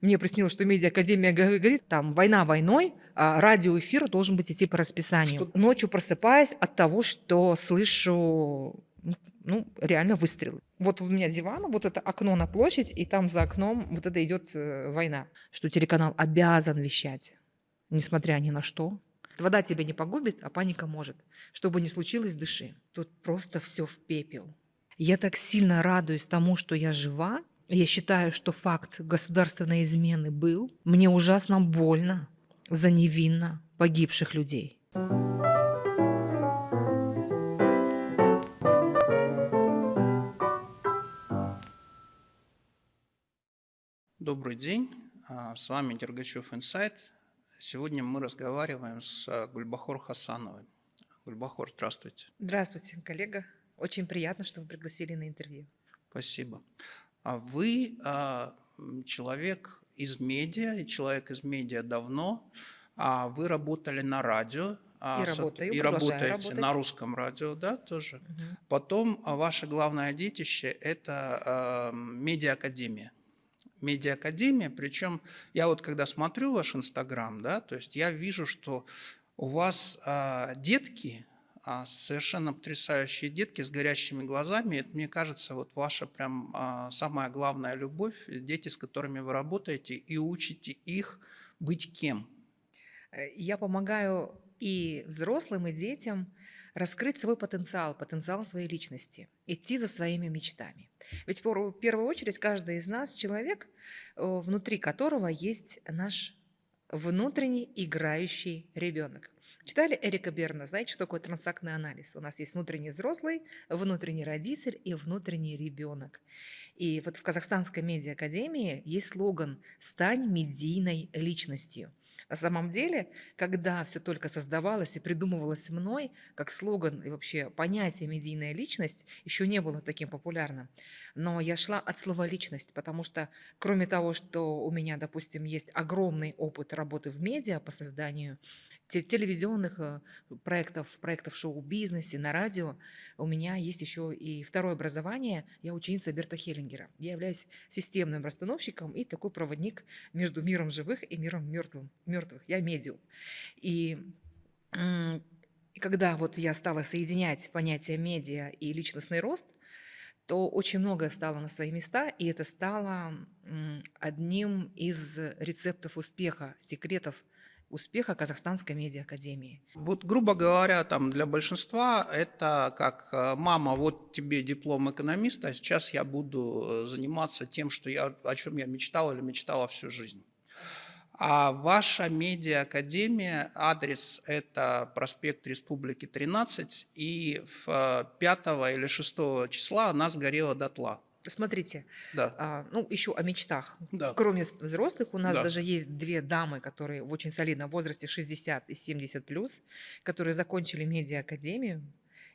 Мне приснилось, что медиа-академия говорит, там, война войной, а радиоэфир должен быть идти по расписанию. Что? Ночью просыпаясь от того, что слышу ну, реально выстрелы. Вот у меня диван, вот это окно на площадь, и там за окном вот это идет э, война. Что телеканал обязан вещать, несмотря ни на что. Вода тебя не погубит, а паника может. Что бы ни случилось, дыши. Тут просто все в пепел. Я так сильно радуюсь тому, что я жива. Я считаю, что факт государственной измены был. Мне ужасно больно за невинно погибших людей. Добрый день, а, с вами Дергачев Инсайт. Сегодня мы разговариваем с а, Гульбахор Хасановой. Гульбахор, здравствуйте. Здравствуйте, коллега. Очень приятно, что вы пригласили на интервью. Спасибо. А вы человек из медиа, и человек из медиа давно. Вы работали на радио, и, работаю, и работаете работать. на русском радио, да, тоже. Угу. Потом ваше главное детище – это э, медиа-академия медиакадемия, причем я вот когда смотрю ваш Инстаграм, да, то есть я вижу, что у вас а, детки, а, совершенно потрясающие детки с горящими глазами, это, мне кажется, вот ваша прям а, самая главная любовь, дети, с которыми вы работаете, и учите их быть кем? Э, я помогаю и взрослым, и детям раскрыть свой потенциал, потенциал своей личности, идти за своими мечтами. Ведь в первую очередь каждый из нас человек, э, внутри которого есть наш внутренний играющий ребенок. Читали Эрика Берна, знаете, что такое трансактный анализ? У нас есть внутренний взрослый, внутренний родитель и внутренний ребенок. И вот в Казахстанской медиа-академии есть слоган «Стань медийной личностью». На самом деле, когда все только создавалось и придумывалось мной, как слоган и вообще понятие «медийная личность» еще не было таким популярным. Но я шла от слова «личность», потому что кроме того, что у меня, допустим, есть огромный опыт работы в медиа по созданию телевизионных э, проектов, проектов шоу-бизнесе, на радио. У меня есть еще и второе образование. Я ученица Берта Хеллингера. Я являюсь системным расстановщиком и такой проводник между миром живых и миром мертвым, мертвых. Я медиум. И когда вот я стала соединять понятия медиа и личностный рост, то очень многое стало на свои места, и это стало одним из рецептов успеха, секретов успеха Казахстанской медиа-академии. Вот, грубо говоря, там для большинства это как э, «мама, вот тебе диплом экономиста, а сейчас я буду э, заниматься тем, что я, о чем я мечтал или мечтала всю жизнь». А ваша медиа-академия, адрес – это проспект Республики 13, и в 5 э, или 6 числа она сгорела дотла. Смотрите, да. а, ну еще о мечтах. Да. Кроме взрослых, у нас да. даже есть две дамы, которые в очень солидном возрасте 60 и 70 плюс, которые закончили медиа-академию,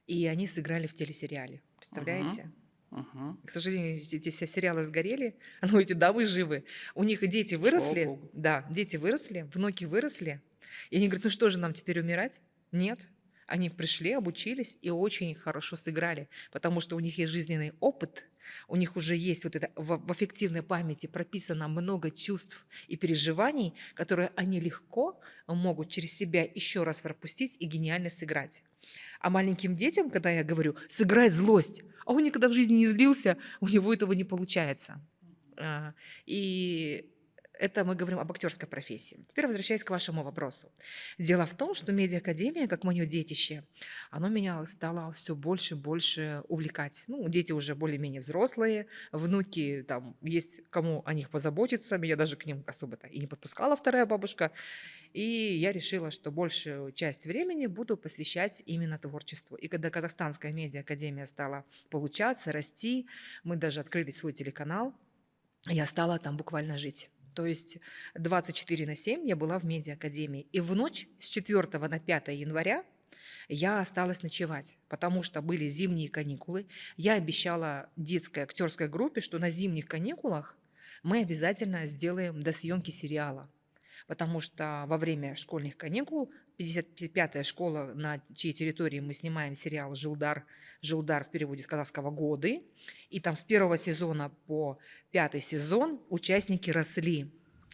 и они сыграли в телесериале. Представляете? Угу. Угу. К сожалению, эти сериалы сгорели, но эти дамы живы. У них дети выросли, да, дети выросли, внуки выросли. И они говорят, ну что же нам теперь умирать? Нет. Они пришли, обучились и очень хорошо сыграли, потому что у них есть жизненный опыт, у них уже есть вот это в, в аффективной памяти прописано много чувств и переживаний, которые они легко могут через себя еще раз пропустить и гениально сыграть. А маленьким детям, когда я говорю «сыграть злость», а он никогда в жизни не злился, у него этого не получается. А, и это мы говорим об актерской профессии. Теперь возвращаясь к вашему вопросу. Дело в том, что медиа-академия, как мое детище, оно меня стало все больше и больше увлекать. Ну, дети уже более-менее взрослые, внуки, там, есть кому о них позаботиться, меня даже к ним особо-то и не подпускала вторая бабушка. И я решила, что большую часть времени буду посвящать именно творчеству. И когда Казахстанская медиа-академия стала получаться, расти, мы даже открыли свой телеканал, я стала там буквально жить. То есть 24 на 7 я была в медиа-академии. И в ночь с 4 на 5 января я осталась ночевать, потому что были зимние каникулы. Я обещала детской актерской группе, что на зимних каникулах мы обязательно сделаем до съемки сериала. Потому что во время школьных каникул 55-я школа, на чьей территории мы снимаем сериал «Жилдар», «Жилдар» в переводе с казахского «Годы». И там с первого сезона по пятый сезон участники росли.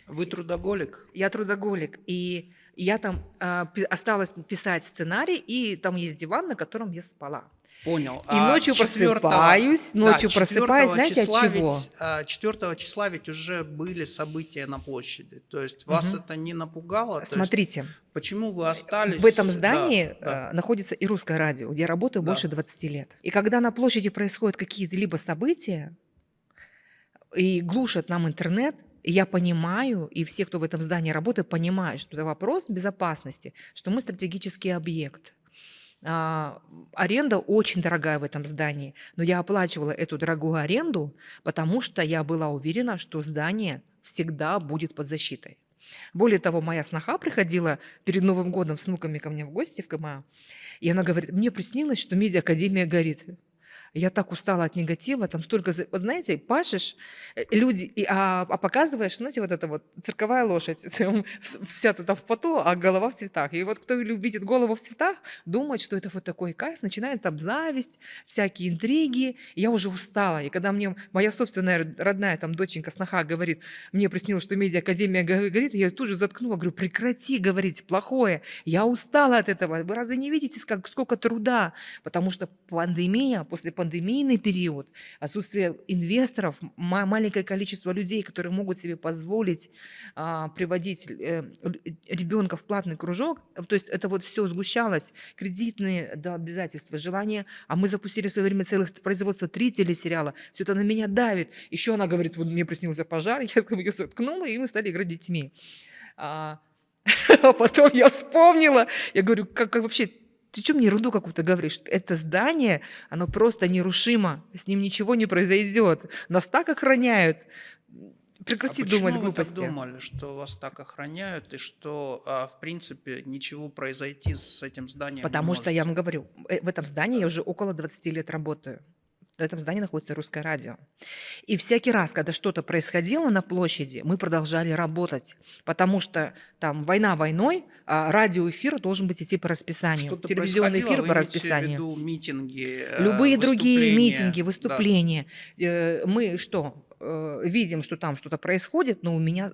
Вы трудоголик? Я трудоголик. И я там э, осталась писать сценарий, и там есть диван, на котором я спала. Понял. И а ночью 4, просыпаюсь, ночью да, просыпаюсь, знаете, числа от чего? Ведь, 4 числа ведь уже были события на площади. То есть вас угу. это не напугало? Смотрите. Есть, почему вы остались? В этом здании да, да. находится и русское радио, где я работаю да. больше 20 лет. И когда на площади происходят какие-то либо события, и глушат нам интернет, я понимаю, и все, кто в этом здании работает, понимают, что это вопрос безопасности, что мы стратегический объект. А, аренда очень дорогая в этом здании, но я оплачивала эту дорогую аренду, потому что я была уверена, что здание всегда будет под защитой. Более того, моя сноха приходила перед Новым годом с внуками ко мне в гости в КМА, и она говорит, мне приснилось, что медиа-академия горит. Я так устала от негатива, там столько, вот знаете, пашешь, э, люди, и, а, а показываешь, знаете, вот эта вот цирковая лошадь, вся ты там в поту, а голова в цветах. И вот кто видит голову в цветах, думает, что это вот такой кайф, начинает там зависть, всякие интриги. Я уже устала. И когда мне моя собственная родная там доченька, сноха говорит, мне приснилось, что медиа-академия говорит, я тут же заткнула, говорю, прекрати говорить плохое. Я устала от этого. Вы разве не видите, сколько труда? Потому что пандемия после пандемийный период, отсутствие инвесторов, маленькое количество людей, которые могут себе позволить а, приводить э, ребенка в платный кружок, то есть это вот все сгущалось, кредитные да, обязательства, желание, а мы запустили в свое время целых производство три телесериала, все это на меня давит. Еще она говорит, вот мне приснился пожар, я ее заткнула, и мы стали играть детьми. А, а потом я вспомнила, я говорю, как, как вообще ты что мне ерунду какую-то говоришь? Это здание, оно просто нерушимо, с ним ничего не произойдет. Нас так охраняют. Прекрати а думать почему глупости. вы так думали, что вас так охраняют и что, а, в принципе, ничего произойти с этим зданием Потому что я вам говорю, э, в этом здании я уже около 20 лет работаю в этом здании находится русское радио. И всякий раз, когда что-то происходило на площади, мы продолжали работать, потому что там война войной, а радиоэфир должен быть идти по расписанию, телевизионный эфир по расписанию. Виду митинги, э, Любые другие митинги, выступления. Да. Э, мы что, э, видим, что там что-то происходит, но у меня...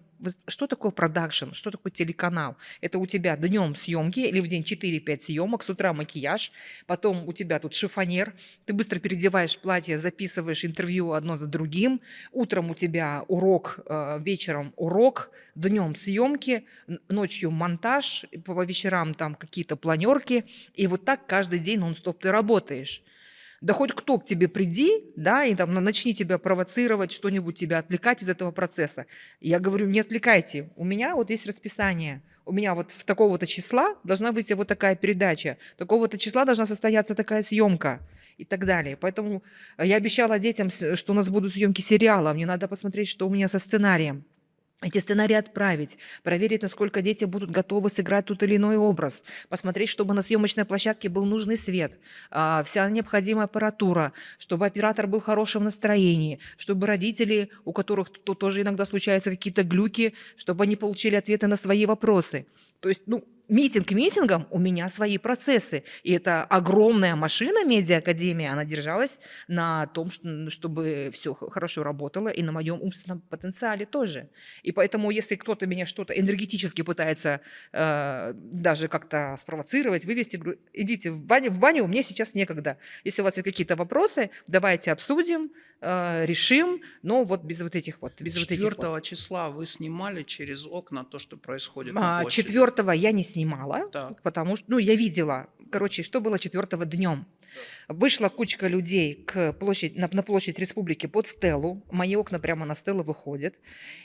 Что такое продакшн? Что такое телеканал? Это у тебя днем съемки или в день 4-5 съемок, с утра макияж, потом у тебя тут шифонер, ты быстро переодеваешь платье, записываешь интервью одно за другим, утром у тебя урок, э, вечером урок, днем съемки, ночью монтаж, по вечерам там какие-то планерки, и вот так каждый день нон-стоп ты работаешь да хоть кто к тебе приди, да, и там начни тебя провоцировать, что-нибудь тебя отвлекать из этого процесса. Я говорю, не отвлекайте, у меня вот есть расписание, у меня вот в такого-то числа должна быть вот такая передача, такого-то числа должна состояться такая съемка и так далее. Поэтому я обещала детям, что у нас будут съемки сериала, мне надо посмотреть, что у меня со сценарием эти сценарии отправить, проверить, насколько дети будут готовы сыграть тот или иной образ, посмотреть, чтобы на съемочной площадке был нужный свет, а, вся необходимая аппаратура, чтобы оператор был в хорошем настроении, чтобы родители, у которых то тоже иногда случаются какие-то глюки, чтобы они получили ответы на свои вопросы. То есть, ну, митинг митингом, у меня свои процессы. И это огромная машина медиа-академия, она держалась на том, чтобы все хорошо работало, и на моем умственном потенциале тоже. И поэтому, если кто-то меня что-то энергетически пытается э, даже как-то спровоцировать, вывести, говорю, идите в баню, в баню, мне сейчас некогда. Если у вас есть какие-то вопросы, давайте обсудим, э, решим, но вот без вот этих вот. Без 4 вот этих вот. числа вы снимали через окна то, что происходит а, на площади? 4 я не снимала, так. потому что, ну, я видела, короче, что было 4 днем. Вышла кучка людей к площадь, на, на площадь республики под стелу, мои окна прямо на стелу выходят,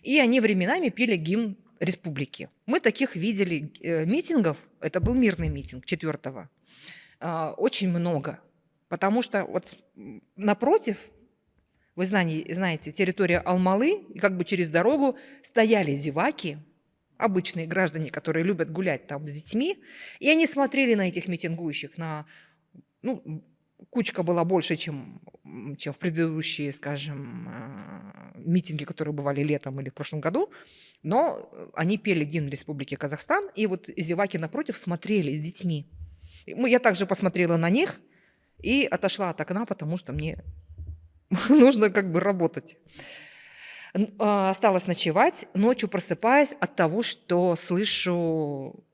и они временами пели гимн республики. Мы таких видели э, митингов, это был мирный митинг 4 э, очень много, потому что вот напротив, вы знаете, знаете территория Алмалы, и как бы через дорогу стояли зеваки, обычные граждане, которые любят гулять там с детьми, и они смотрели на этих митингующих, на, ну, кучка была больше, чем, чем в предыдущие, скажем, а, митинги, которые бывали летом или в прошлом году, но они пели гимн Республики Казахстан, и вот зеваки напротив смотрели с детьми. Я также посмотрела на них и отошла от окна, потому что мне нужно как бы работать. А, осталась ночевать, ночью просыпаясь от того, что слышу,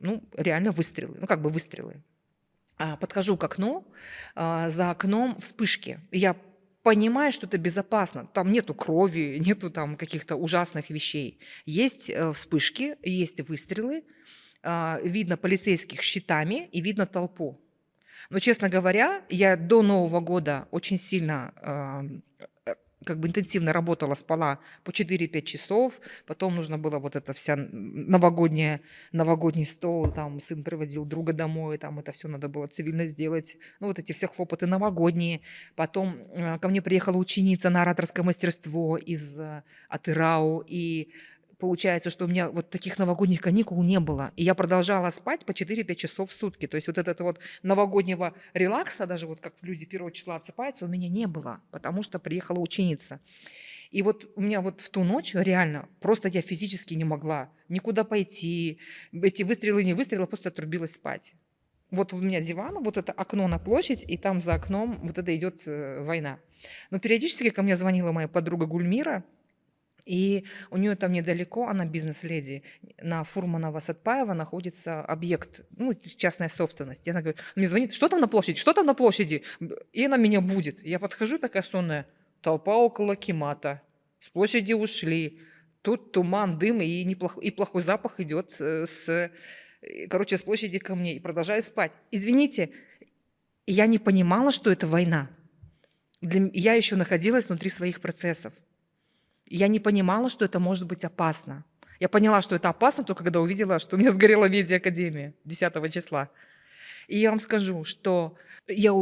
ну, реально выстрелы, ну, как бы выстрелы. А, подхожу к окну, а, за окном вспышки. Я понимаю, что это безопасно. Там нету крови, нету там каких-то ужасных вещей. Есть э, вспышки, есть выстрелы, видно полицейских щитами и видно толпу. Но, честно говоря, я до Нового года очень сильно как бы интенсивно работала, спала по 4-5 часов, потом нужно было вот это вся новогодняя, новогодний стол, там сын приводил друга домой, там это все надо было цивильно сделать, ну вот эти все хлопоты новогодние. Потом э, ко мне приехала ученица на ораторское мастерство из э, Атырау, и получается, что у меня вот таких новогодних каникул не было. И я продолжала спать по 4-5 часов в сутки. То есть вот этого вот новогоднего релакса, даже вот как люди первого числа отсыпаются, у меня не было, потому что приехала ученица. И вот у меня вот в ту ночь реально просто я физически не могла никуда пойти. Эти выстрелы, не выстрелы, просто отрубилась спать. Вот у меня диван, вот это окно на площадь, и там за окном вот это идет э, война. Но периодически ко мне звонила моя подруга Гульмира, и у нее там недалеко, она бизнес-леди, на Фурманова Сатпаева находится объект, ну, частная собственность. И она говорит, мне звонит, что там на площади, что там на площади? И она меня будет. Я подхожу такая сонная, толпа около Кимата, с площади ушли, тут туман, дым и, неплох, и плохой запах идет с, короче, с площади ко мне. И продолжаю спать. Извините, я не понимала, что это война. Для, я еще находилась внутри своих процессов. Я не понимала, что это может быть опасно. Я поняла, что это опасно только когда увидела, что у меня сгорела медиакадемия 10 числа. И я вам скажу, что я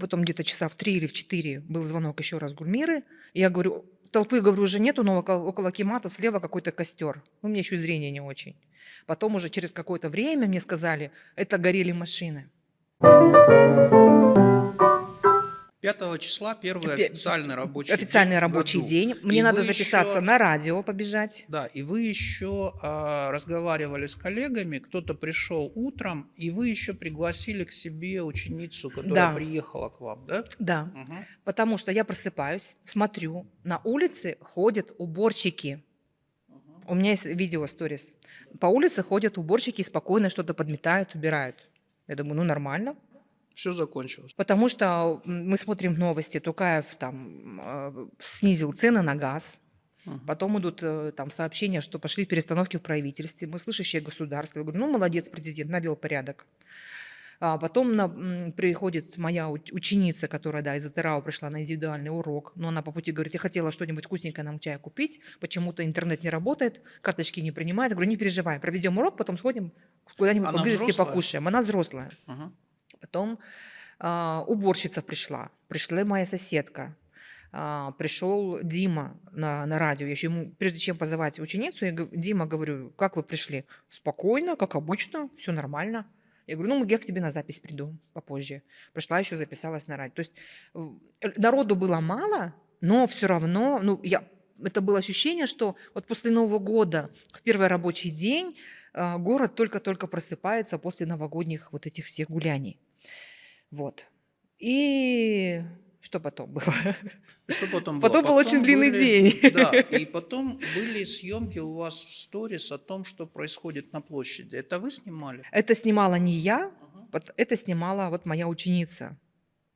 потом где-то часа в три или в четыре был звонок еще раз Гульмиры. И я говорю, толпы, говорю, уже нету, но около, около Кемата слева какой-то костер. Ну, меня еще зрение не очень. Потом уже через какое-то время мне сказали, это горели машины. 5 числа первый официальный рабочий официальный день рабочий году. день. Мне и надо записаться еще, на радио, побежать. Да, и вы еще а, разговаривали с коллегами, кто-то пришел утром, и вы еще пригласили к себе ученицу, которая да. приехала к вам, да? Да, угу. потому что я просыпаюсь, смотрю, на улице ходят уборщики. Угу. У меня есть видео, сторис. По улице ходят уборщики, спокойно что-то подметают, убирают. Я думаю, ну нормально все закончилось. Потому что мы смотрим новости, Тукаев там э, снизил цены на газ. Потом идут э, там сообщения, что пошли перестановки в правительстве. Мы слышащие государство. Я говорю, ну молодец, президент, навел порядок. А потом на, приходит моя ученица, которая да, из Атерау пришла на индивидуальный урок, но она по пути говорит, я хотела что-нибудь вкусненькое нам чая купить, почему-то интернет не работает, карточки не принимает. Я говорю, не переживай, проведем урок, потом сходим куда-нибудь поблизости взрослая? покушаем. Она взрослая. Угу. Потом э, уборщица пришла, пришла моя соседка, э, пришел Дима на, на радио. Я еще ему, прежде чем позывать ученицу, я Дима говорю, как вы пришли? Спокойно, как обычно, все нормально. Я говорю, ну, я к тебе на запись приду попозже. Пришла еще, записалась на радио. То есть народу было мало, но все равно, ну, я, это было ощущение, что вот после Нового года, в первый рабочий день, город только-только просыпается после новогодних вот этих всех гуляний. Вот. И что потом было? Что потом было? Потом, был очень длинный были, день. Да, и потом были съемки у вас в сторис о том, что происходит на площади. Это вы снимали? Это снимала не я, uh это снимала вот моя ученица.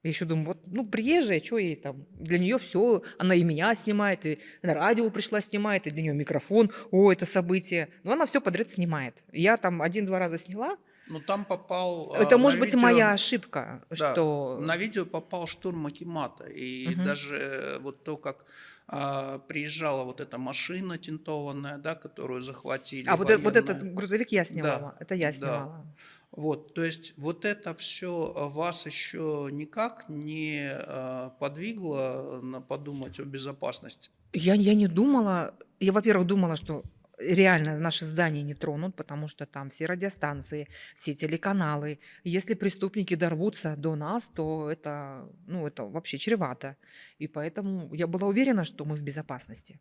Я еще думаю, вот, ну, приезжая, что ей там, для нее все, она и меня снимает, и на радио пришла снимает, и для нее микрофон, о, это событие. Но она все подряд снимает. Я там один-два раза сняла, ну там попал... Это а, может быть видео, моя ошибка, да, что... На видео попал штурм Макимата. И угу. даже вот то, как а, приезжала вот эта машина тинтованная, да, которую захватили. А вот, вот этот грузовик я снимала, да, это я снимала. Да. Вот, то есть вот это все вас еще никак не а, подвигло на подумать о безопасности? Я, я не думала, я, во-первых, думала, что реально наши здания не тронут, потому что там все радиостанции, все телеканалы. Если преступники дорвутся до нас, то это, ну, это вообще чревато. И поэтому я была уверена, что мы в безопасности.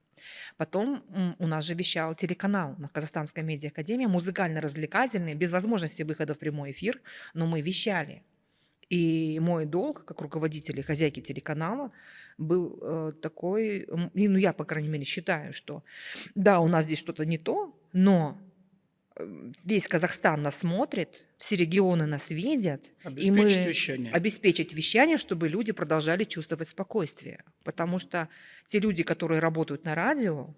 Потом у нас же вещал телеканал на Казахстанской медиа-академии, музыкально-развлекательный, без возможности выхода в прямой эфир, но мы вещали. И мой долг, как руководителя и хозяйки телеканала, был э, такой, ну я, по крайней мере, считаю, что да, у нас здесь что-то не то, но э, весь Казахстан нас смотрит, все регионы нас видят, и мы вещание. обеспечить вещание, чтобы люди продолжали чувствовать спокойствие. Потому что те люди, которые работают на радио,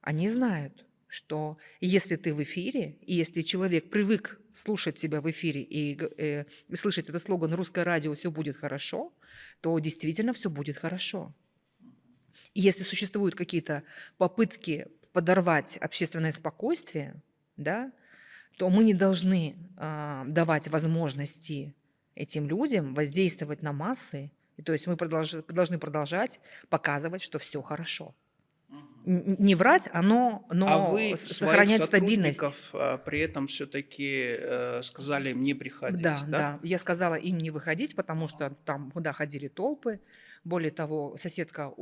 они знают, что если ты в эфире, и если человек привык слушать тебя в эфире и, э, и слышать этот слоган «Русское радио, все будет хорошо», то действительно все будет хорошо. И если существуют какие-то попытки подорвать общественное спокойствие, да, то мы не должны э, давать возможности этим людям воздействовать на массы. И, то есть мы продолж, должны продолжать показывать, что все хорошо не врать, а но, а вы сохранять стабильность. А, при этом все-таки э, сказали им не приходить, да, да? Да, я сказала им не выходить, потому что там куда ходили толпы. Более того, соседка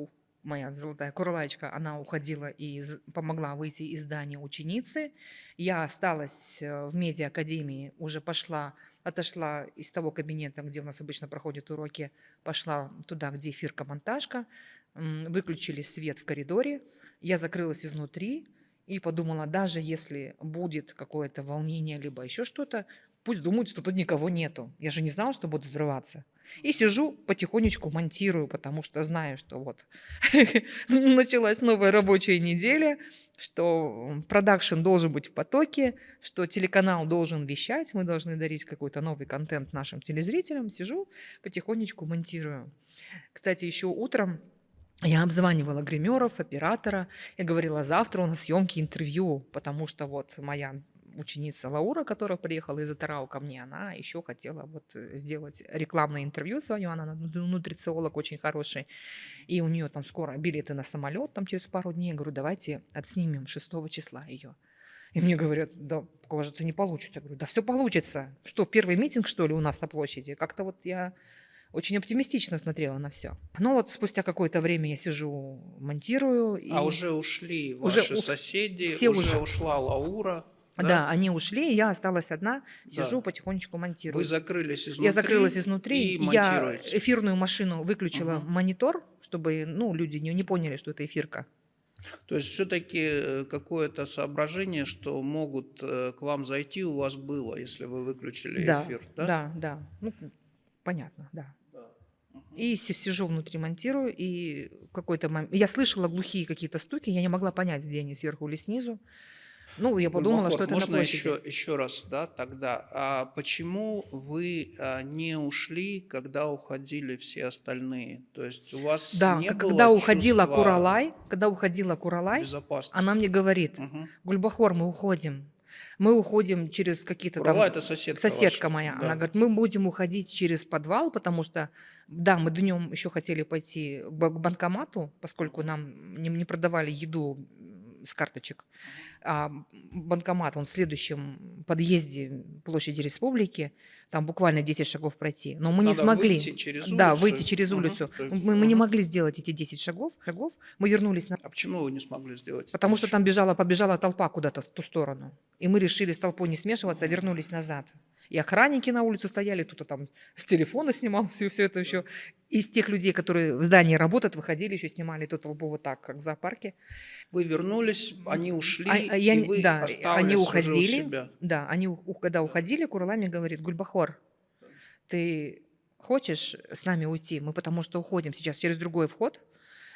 моя золотая курлаечка, она уходила и помогла выйти из здания ученицы. Я осталась э, в медиа-академии, уже пошла, отошла из того кабинета, где у нас обычно проходят уроки, пошла туда, где эфирка-монтажка, выключили свет в коридоре, я закрылась изнутри и подумала, даже если будет какое-то волнение, либо еще что-то, пусть думают, что тут никого нету. Я же не знала, что будут взрываться. И сижу, потихонечку монтирую, потому что знаю, что вот началась новая рабочая неделя, что продакшн должен быть в потоке, что телеканал должен вещать, мы должны дарить какой-то новый контент нашим телезрителям. Сижу, потихонечку монтирую. Кстати, еще утром я обзванивала гримеров, оператора и говорила, завтра у нас съемки, интервью, потому что вот моя ученица Лаура, которая приехала из Атарау ко мне, она еще хотела вот сделать рекламное интервью свое, она нутрициолог очень хороший, и у нее там скоро билеты на самолет, там через пару дней, я говорю, давайте отснимем 6 числа ее. И мне говорят, да, кажется, не получится. Я говорю, да все получится. Что, первый митинг, что ли, у нас на площади? Как-то вот я очень оптимистично смотрела на все. Но вот спустя какое-то время я сижу, монтирую. И... А уже ушли ваши уже соседи, все уже, уже ушла Лаура. Да? да, они ушли, я осталась одна, сижу, да. потихонечку монтирую. Вы закрылись изнутри? Я закрылась изнутри, и я эфирную машину выключила угу. монитор, чтобы ну, люди не, не поняли, что это эфирка. То есть все-таки э, какое-то соображение, что могут э, к вам зайти, у вас было, если вы выключили да, эфир, да? Да, да, ну, понятно, да. И сижу внутри, монтирую, и какой-то момент... Я слышала глухие какие-то стуки, я не могла понять, где они, сверху или снизу. Ну, я подумала, Бахор, что это можно на еще, еще раз, да, тогда. А почему вы а, не ушли, когда уходили все остальные? То есть у вас да, не когда было уходила Куралай, когда уходила Куралай, она мне говорит, угу. Гульбахор, мы уходим. Мы уходим через какие-то там... это соседка Соседка ваша. моя. Да. Она говорит, мы будем уходить через подвал, потому что, да, мы днем еще хотели пойти к банкомату, поскольку нам не, не продавали еду с карточек. А банкомат, он в следующем подъезде площади Республики, там буквально 10 шагов пройти. Но мы Надо не смогли. Выйти через улицу. Да, выйти через улицу. Угу. Мы, мы не могли сделать эти 10 шагов. шагов. Мы вернулись на... А почему вы не смогли сделать? Потому что там бежала, побежала толпа куда-то в ту сторону. И мы решили с толпой не смешиваться, вернулись назад. И охранники на улице стояли, кто-то там с телефона снимал все, все это еще. Из тех людей, которые в здании работают, выходили, еще снимали эту толпу вот так, как в зоопарке. Вы вернулись, они ушли, а, а я, и вы да, они уходили. Да, они, когда уходили, Куралами говорит, Гульбахор, ты хочешь с нами уйти? Мы потому что уходим сейчас через другой вход,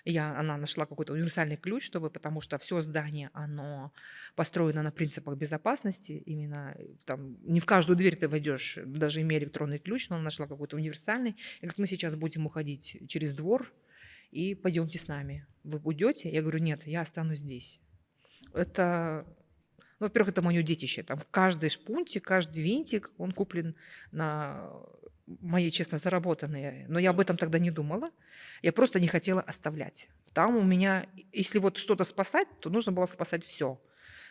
я, она нашла какой-то универсальный ключ, чтобы, потому что все здание, оно построено на принципах безопасности. Именно э, там не в каждую дверь ты войдешь, даже имея электронный ключ, но она нашла какой-то универсальный. И говорит, мы сейчас будем уходить через двор, и пойдемте с нами. Вы уйдете? Я говорю, нет, я останусь здесь. Это ну, во-первых, это мое детище. Там каждый шпунтик, каждый винтик, он куплен на мои честно заработанные, но я об этом тогда не думала. Я просто не хотела оставлять. Там у меня, если вот что-то спасать, то нужно было спасать все.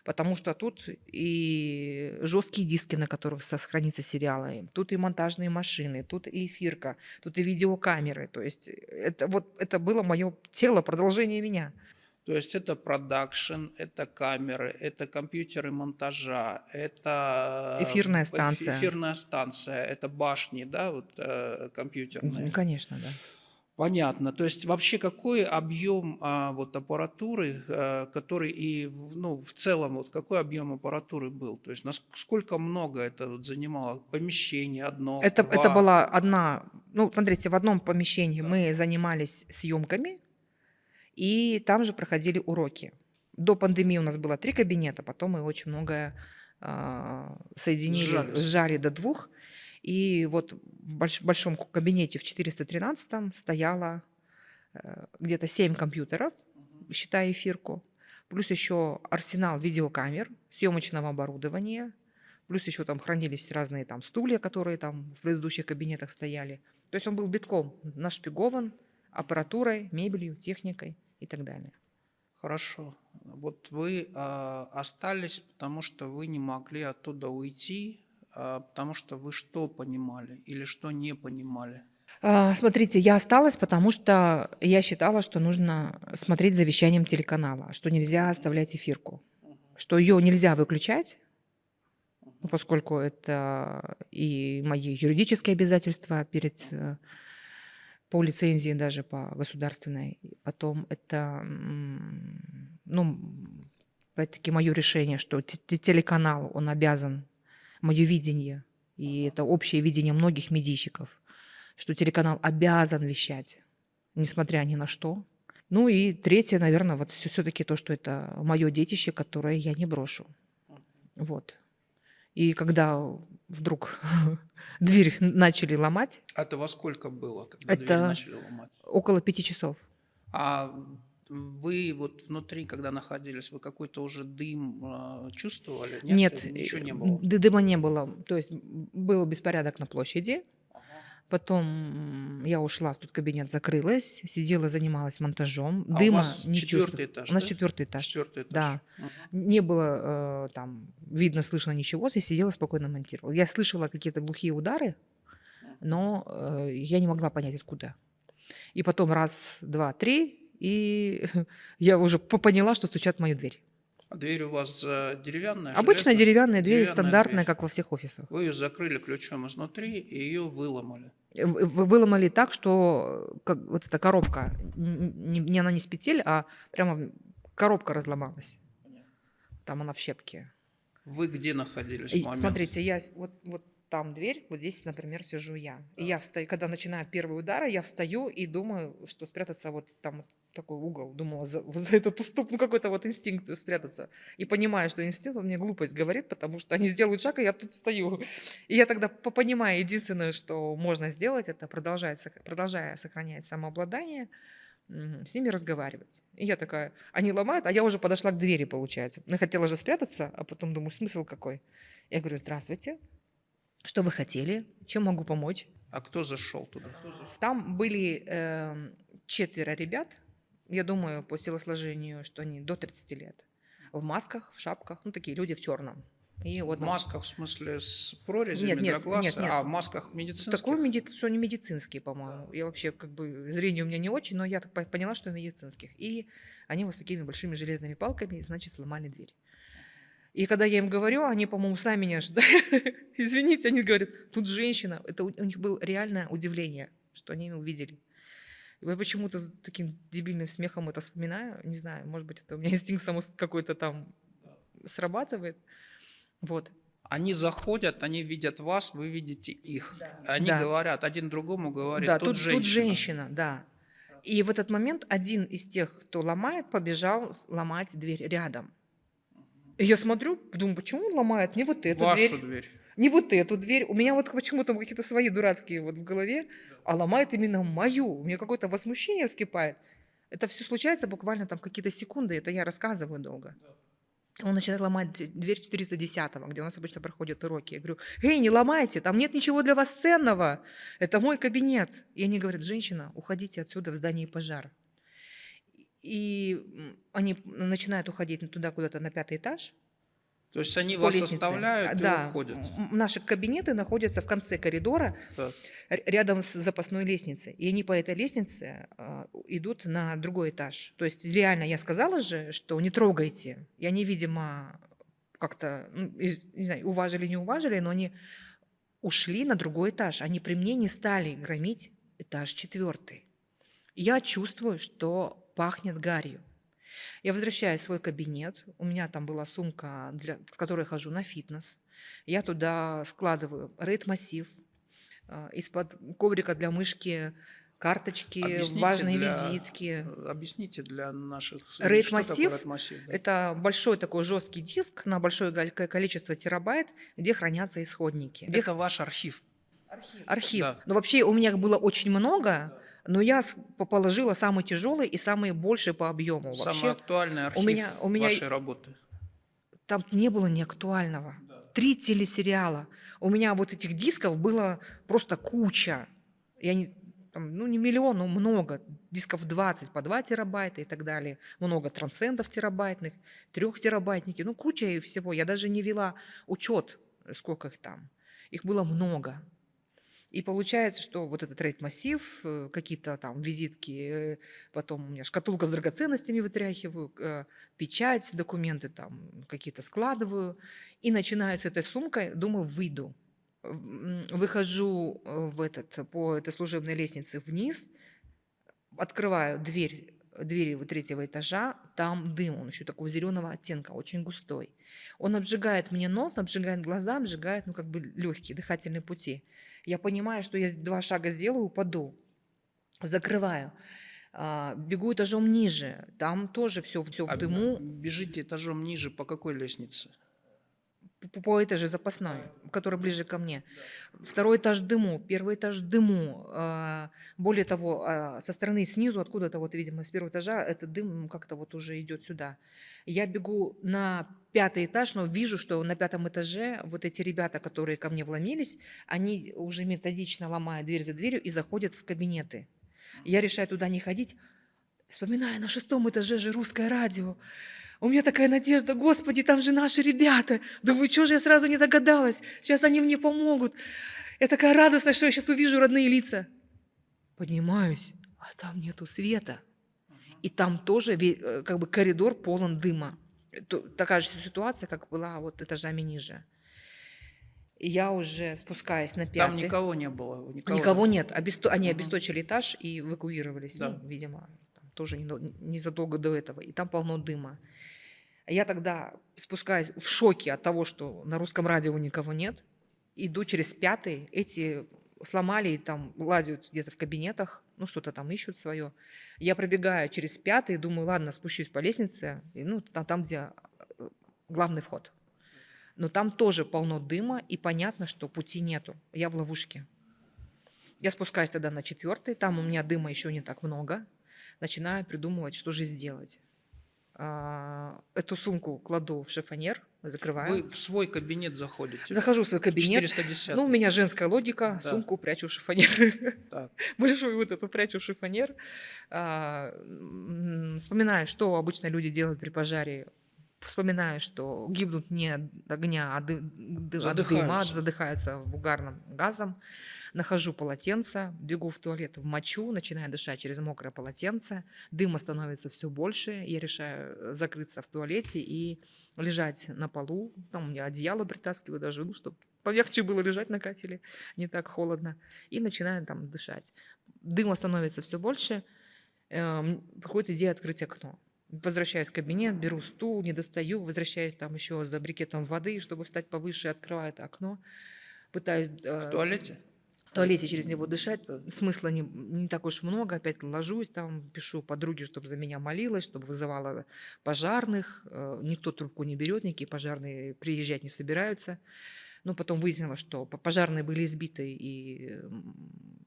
Потому что тут и жесткие диски, на которых сохранится сериалы, тут и монтажные машины, тут и эфирка, тут и видеокамеры. То есть это, вот, это было мое тело, продолжение меня. То есть это продакшн, это камеры, это компьютеры монтажа, это эфирная станция, эфирная станция, это башни, да, вот э, компьютерные. Конечно, да. Понятно. То есть вообще какой объем а, вот аппаратуры, а, который и в- ну, в целом вот какой объем аппаратуры был? То есть насколько много это вот занимало помещение одно, Это, два? это была одна, ну, смотрите, в одном помещении мы занимались съемками, и там же проходили уроки. До пандемии у нас было три кабинета, потом мы очень многое а, соединили, Сжались. сжали до двух. И вот в больш- большом кабинете в 413 стояло э, где-то 7 компьютеров, считая эфирку, плюс еще арсенал видеокамер, съемочного оборудования, плюс еще там хранились разные там стулья, которые там в предыдущих кабинетах стояли. То есть он был битком нашпигован аппаратурой, мебелью, техникой и так далее. Хорошо. Вот вы а, остались, потому что вы не могли оттуда уйти, а, потому что вы что понимали или что не понимали? А, Смотрите, я осталась, потому что я считала, что нужно смотреть за вещанием телеканала, что нельзя оставлять эфирку, что ее нельзя выключать, ну, поскольку это и мои юридические обязательства перед э, по лицензии даже по государственной. Потом это, ну, опять-таки мое решение, что те- те- телеканал, он обязан, мое видение, и это общее видение многих медийщиков, что телеканал обязан вещать, несмотря ни на что. Ну и третье, наверное, вот все-таки то, что это мое детище, которое я не брошу. Вот. И когда вдруг дверь начали ломать, А Это во сколько было, когда дверь Это- начали ломать? около пяти часов. А вы вот внутри, когда находились, вы какой-то уже дым а, чувствовали? Нет, ничего не э, было. дыма не было. То есть был беспорядок на площади. Потом я ушла в тот кабинет, закрылась, сидела, занималась монтажом. А у Дыма вас не четвертый этаж, У нас да? четвертый этаж. Четвертый этаж. Да. Мгм. Не было э, там видно, слышно ничего, я сидела спокойно монтировала. Я слышала какие-то глухие удары, но э, я не могла понять, откуда. И потом раз, два, три, и я уже по- поняла, что стучат в мою дверь. А дверь у вас э, деревянная? Обычная железная? деревянная дверь, Деревянная стандартная, дверь. как во всех офисах. Вы ее закрыли ключом изнутри и ее выломали. В- в- Выломали так, что э, как, вот эта коробка, не, не она не с петель, а прямо коробка разломалась. Там она в щепке. Вы где находились в момент? Смотрите, я вот, вот там дверь, вот здесь, например, сижу я. И я встаю, когда начинают первые удары, я встаю и думаю, что спрятаться вот там такой угол. Думала, за, за этот уступ, ну какой-то вот инстинкт спрятаться. И понимаю, что инстинкт он мне глупость говорит, потому что они сделают шаг, и я тут стою. И я тогда по- понимаю, единственное, что можно сделать, это продолжать, продолжая сохранять самообладание, с ними разговаривать. И я такая, они ломают, а я уже подошла к двери, получается. Ну, я хотела же спрятаться, а потом думаю, смысл какой? Я говорю, здравствуйте, что вы хотели, чем могу помочь? А кто зашел туда? Там были эм, четверо ребят, я думаю, по телосложению, что они до 30 лет, в масках, в шапках, ну, такие люди в черном. И вот В масках, в смысле, с прорезями Нет, для нет, глаз, нет, нет. а в масках медицинских? Такой, меди- что не медицинские, по-моему. Я вообще, как бы, зрение у меня не очень, но я так по- поняла, что медицинских. И они вот с такими большими железными палками, значит, сломали дверь. И когда я им говорю, они, по-моему, сами меня ждали. Извините, они говорят, тут женщина. Это у, у них было реальное удивление, что они меня увидели. Я почему-то таким дебильным смехом это вспоминаю. Не знаю, может быть, это у меня инстинкт само какой-то там срабатывает. Вот. Они заходят, они видят вас, вы видите их. Они Да. говорят, один другому говорит, да, тут, тут, женщина. тут женщина, да. И в этот момент один из тех, кто ломает, побежал ломать дверь рядом. И я смотрю, думаю, почему он ломает не вот эту Вашу дверь, дверь. Не вот эту дверь. У меня вот почему-то какие-то свои дурацкие вот в голове, а ломает именно мою. У меня какое-то возмущение вскипает. Это все случается буквально там какие-то секунды, это я рассказываю долго. Он начинает ломать дверь 410 где у нас обычно проходят уроки. Я говорю, эй, не ломайте, там нет ничего для вас ценного. Это мой кабинет. И они говорят, женщина, уходите отсюда в здании пожар. И они начинают уходить туда куда-то на пятый этаж. То есть они вас лестнице. оставляют А, и да. уходят. Наши кабинеты находятся в конце коридора, Так. рядом с запасной лестницей. И они по этой лестнице а, идут на другой этаж. То есть реально я сказала же, что не трогайте. И они, видимо, как-то, ну, не знаю, уважили, не уважили, но они ушли на другой этаж. Они при мне не стали громить этаж четвертый. Я чувствую, что пахнет гарью. Я возвращаюсь в свой кабинет, у меня там была сумка, для, с которой я хожу на фитнес. Я туда складываю рейд-массив, а, из-под коврика для мышки карточки, Объясните важные для- визитки. Объясните для наших рейд-массив, да? Это большой такой жесткий диск на большое количество терабайт, где хранятся исходники. Где Это ваш архив. архив. Да. Но вообще у меня было очень много, но я положила самый тяжелый и самый больший по объему. Самый Вообще актуальный архив меня- у меня- вашей работы. там не было неактуального. Три телесериала. У меня вот этих дисков было просто куча. Я не, там, ну, не миллион, но много. Дисков 20 по 2 терабайта и так далее. Много трансцендов терабайтных, трехтерабайтники. Ну, куча и всего. Я даже не вела учет, сколько их там. Их было много. И получается, что вот этот рейд-массив, э, какие-то там визитки, э, потом у меня шкатулка с драгоценностями вытряхиваю, э, печать, документы там какие-то складываю. И начинаю с этой сумкой, думаю, выйду. Выхожу в этот, по этой служебной лестнице вниз, открываю дверь, двери вот третьего этажа, там дым, он еще такого зеленого оттенка, очень густой. Он обжигает мне нос, обжигает глаза, обжигает, ну, как бы легкие дыхательные пути. Я понимаю, что я два шага сделаю, упаду. Закрываю. А, Бегу этажом ниже. Там тоже все, все в А дыму. Бежите этажом ниже, по какой лестнице? По этаже запасной, который ближе ко мне. Второй этаж дыму, первый этаж дыму. А, Более того, а, со стороны снизу, откуда-то вот, видимо, с первого этажа, этот дым как-то вот уже идет сюда. Я бегу на пятый этаж, но вижу, что на пятом этаже вот эти ребята, которые ко мне вломились, они уже методично ломают дверь за дверью и заходят в кабинеты. Я решаю туда не ходить, вспоминаю, на шестом этаже же русское радио. У меня такая надежда, Господи, там же наши ребята. Думаю, что же я сразу не догадалась? Сейчас они мне помогут. Я такая радостная, что я сейчас увижу родные лица. Поднимаюсь, а там нету света. И там тоже э, как бы коридор полон дыма. Такая же ситуация, как была вот этажами ниже. И я уже спускаюсь на пятый. Там никого не было. Никого, Никого нет. Обесто- Они Мгм. обесточили этаж и эвакуировались, Да. ну, видимо, тоже незадолго до этого. И там полно дыма. Я тогда спускаюсь в шоке от того, что на русском радио никого нет. Иду через пятый. Эти сломали и там лазят где-то в кабинетах, ну что-то там ищут свое. Я пробегаю через пятый, думаю, ладно, спущусь по лестнице, и, ну там, там, где э, главный вход. Но там тоже полно дыма, и понятно, что пути нету. Я в ловушке. Я спускаюсь тогда на четвертый, там у меня дыма еще не так много. Начинаю придумывать, что же сделать. А, Эту сумку кладу в шифонер, закрываю. Вы в свой кабинет заходите. Захожу в свой кабинет. 410. Ну, у меня женская логика, Да. сумку прячу в шифонер. Так. Большую вот эту прячу в шифонер. А, Вспоминаю, что обычно люди делают при пожаре. Вспоминаю, что гибнут не от огня, а от дыма, Задыхаются. задыхаются в угарным газом. Нахожу полотенце, бегу в туалет, мочу, начинаю дышать через мокрое полотенце. Дыма становится все больше. Я решаю закрыться в туалете и лежать на полу. Там у меня одеяло притаскиваю даже, ну, чтобы полегче было лежать на кафеле, не так холодно. И начинаю там дышать. Дыма становится все больше. Эм, Приходит идея открыть окно. Возвращаюсь в кабинет, беру стул, не достаю, возвращаюсь там еще за брикетом воды, чтобы встать повыше, открываю это окно. Пытаюсь э, В туалете? Туалете через него дышать. Смысла не, не так уж много. Опять ложусь там, пишу подруге, чтобы за меня молилась, чтобы вызывала пожарных. Э, Никто трубку не берет, никакие пожарные приезжать не собираются. Но потом выяснилось, что пожарные были избиты и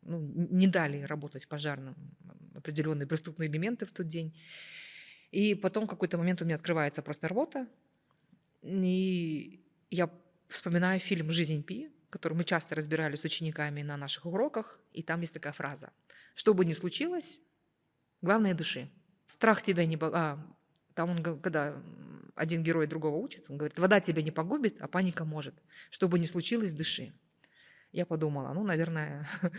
ну, не дали работать пожарным определенные преступные элементы в тот день. И потом в какой-то момент у меня открывается просто рвота, и я вспоминаю фильм «Жизнь Пи», который мы часто разбирали с учениками на наших уроках, и там есть такая фраза. Что бы ни случилось, главное – дыши. Страх тебя не... А, там он, когда один герой другого учит, он говорит, вода тебя не погубит, а паника может. Что бы ни случилось, дыши. Я подумала, ну, наверное,